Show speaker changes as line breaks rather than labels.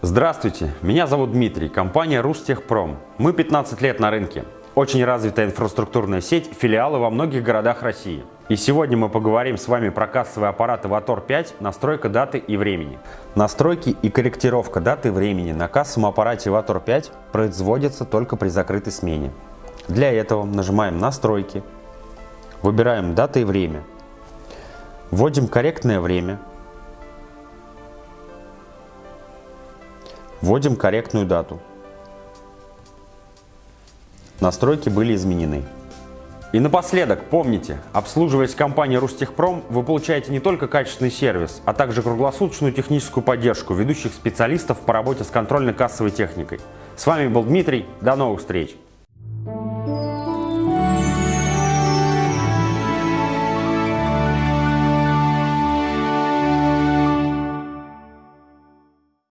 Здравствуйте, меня зовут Дмитрий, компания Рустехпром. Мы 15 лет на рынке. Очень развитая инфраструктурная сеть, филиалы во многих городах России. И сегодня мы поговорим с вами про кассовые аппараты Vator 5, настройка даты и времени. Настройки и корректировка даты и времени на кассовом аппарате Vator 5 производятся только при закрытой смене. Для этого нажимаем «Настройки», выбираем «Дата и время», вводим корректное время, Вводим корректную дату. Настройки были изменены. И напоследок, помните, обслуживаясь компанией Рустехпром, вы получаете не только качественный сервис, а также круглосуточную техническую поддержку ведущих специалистов по работе с контрольно-кассовой техникой. С вами был Дмитрий, до новых встреч!